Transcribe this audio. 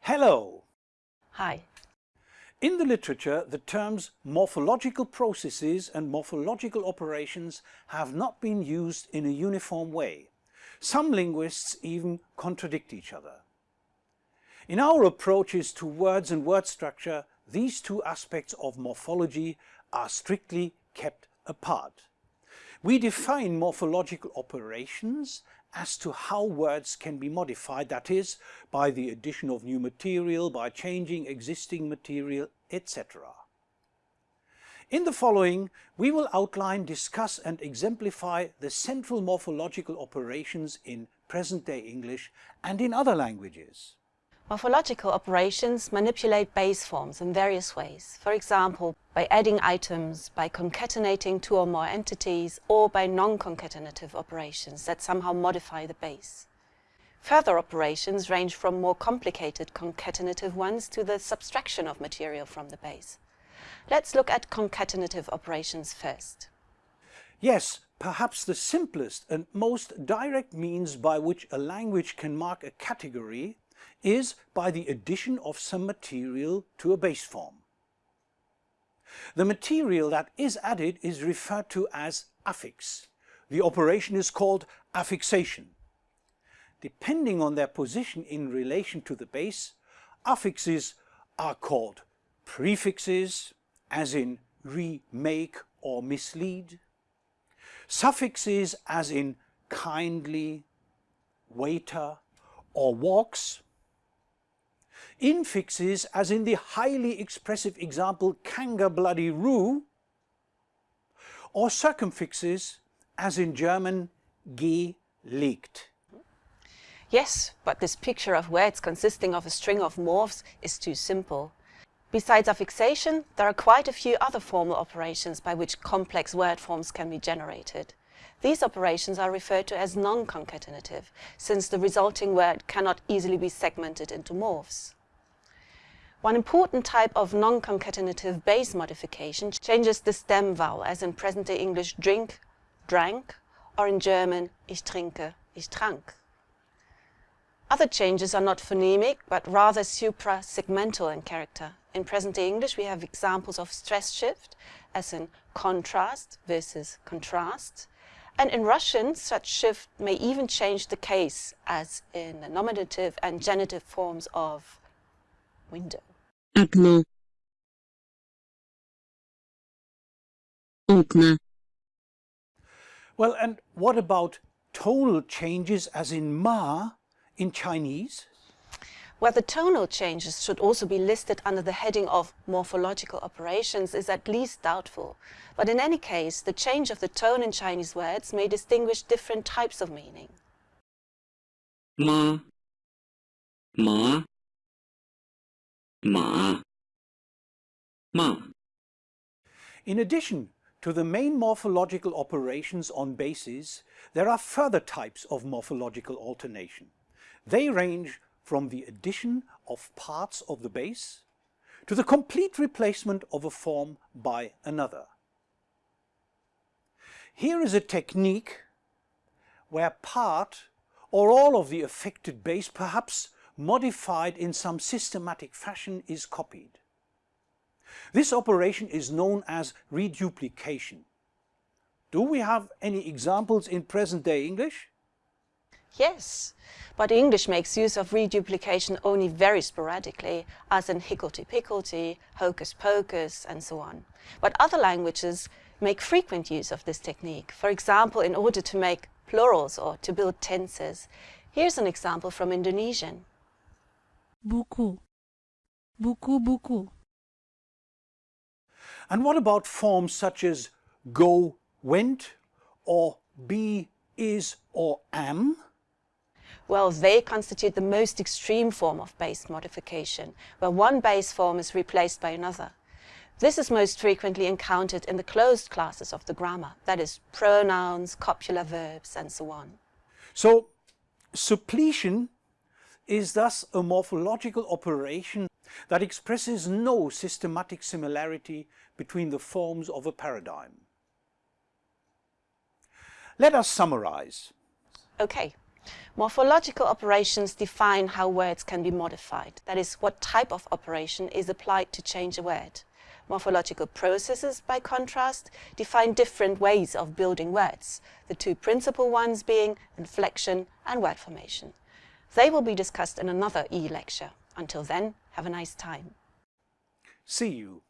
Hello! Hi. In the literature, the terms morphological processes and morphological operations have not been used in a uniform way. Some linguists even contradict each other. In our approaches to words and word structure, these two aspects of morphology are strictly kept apart. We define morphological operations as to how words can be modified, that is, by the addition of new material, by changing existing material, etc. In the following, we will outline, discuss and exemplify the central morphological operations in present-day English and in other languages. Morphological operations manipulate base forms in various ways, for example, by adding items, by concatenating two or more entities, or by non-concatenative operations that somehow modify the base. Further operations range from more complicated concatenative ones to the subtraction of material from the base. Let's look at concatenative operations first. Yes, perhaps the simplest and most direct means by which a language can mark a category is by the addition of some material to a base form. The material that is added is referred to as affix. The operation is called affixation. Depending on their position in relation to the base, affixes are called prefixes, as in remake or mislead, suffixes as in kindly, waiter or walks, infixes, as in the highly expressive example Kanga bloody Roo, or circumfixes, as in German gelegt. Yes, but this picture of words consisting of a string of morphs is too simple. Besides affixation, there are quite a few other formal operations by which complex word forms can be generated. These operations are referred to as non-concatenative, since the resulting word cannot easily be segmented into morphs. One important type of non-concatenative base modification changes the stem vowel, as in present-day English drink, drank, or in German ich trinke, ich trank. Other changes are not phonemic, but rather supra-segmental in character. In present-day English, we have examples of stress shift, as in contrast versus contrast. And in Russian, such shift may even change the case, as in the nominative and genitive forms of window Окно. Окна. Well, and what about tonal changes as in ma in Chinese? Where the tonal changes should also be listed under the heading of morphological operations is at least doubtful. But in any case, the change of the tone in Chinese words may distinguish different types of meaning. Ma. Ma. Ma. Ma. In addition to the main morphological operations on bases, there are further types of morphological alternation. They range from the addition of parts of the base to the complete replacement of a form by another. Here is a technique where part or all of the affected base, perhaps modified in some systematic fashion, is copied. This operation is known as reduplication. Do we have any examples in present-day English? Yes, but English makes use of reduplication only very sporadically, as in higgledy-piggledy, hocus-pocus, and so on. But other languages make frequent use of this technique, for example, in order to make plurals or to build tenses. Here's an example from Indonesian. Buku. Buku buku. And what about forms such as go, went, or be, is, or am? Well, they constitute the most extreme form of base modification, where one base form is replaced by another. This is most frequently encountered in the closed classes of the grammar, that is, pronouns, copular verbs, and so on. So, suppletion is thus a morphological operation that expresses no systematic similarity between the forms of a paradigm. Let us summarize. Okay, Morphological operations define how words can be modified, that is, what type of operation is applied to change a word. Morphological processes, by contrast, define different ways of building words, the two principal ones being inflection and word formation. They will be discussed in another e-lecture. Until then, have a nice time. See you.